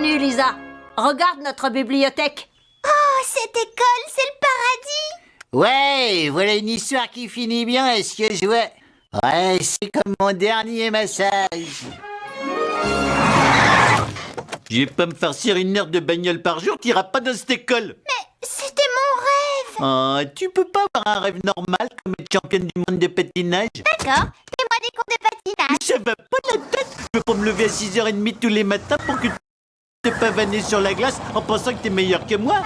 Bienvenue, Lisa. Regarde notre bibliothèque. Oh, cette école, c'est le paradis. Ouais, voilà une histoire qui finit bien, est-ce que je vois? Ouais, c'est comme mon dernier massage. Je vais pas me farcir une heure de bagnole par jour, t'iras pas dans cette école. C'était mon rêve. Oh, tu peux pas avoir un rêve normal comme être championne du monde de patinage? D'accord, fais-moi des cours de patinage. Ça va pas la tête. Je peux pas me lever à 6h30 tous les matins pour que te pavaner sur la glace en pensant que t'es meilleur que moi